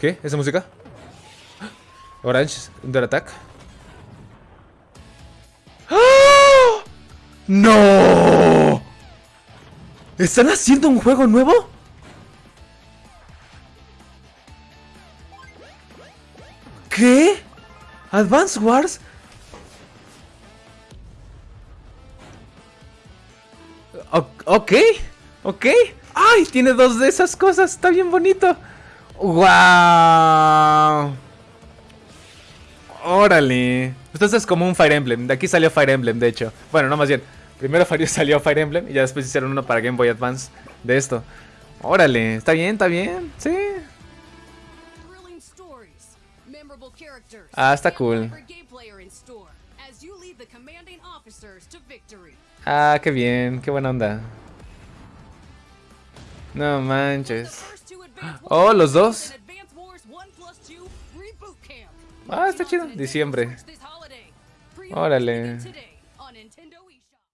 ¿Qué? ¿Esa música? Orange, Under Attack. ¡Ah! ¡No! ¿Están haciendo un juego nuevo? ¿Qué? ¿Advance Wars? O- ok, ok. ¡Ay! Tiene dos de esas cosas. Está bien bonito. ¡Wow! Órale. Entonces es como un Fire Emblem. De aquí salió Fire Emblem, de hecho. Bueno, no más bien. Primero salió Fire Emblem y ya después hicieron uno para Game Boy Advance de esto. Órale. Está bien, está bien. Sí. Ah, está cool. Ah, qué bien. Qué buena onda. No manches. Oh, los dos. and Advance Wars 1 plus 2 Reboot Camp. Ah, está chido. Diciembre. Órale.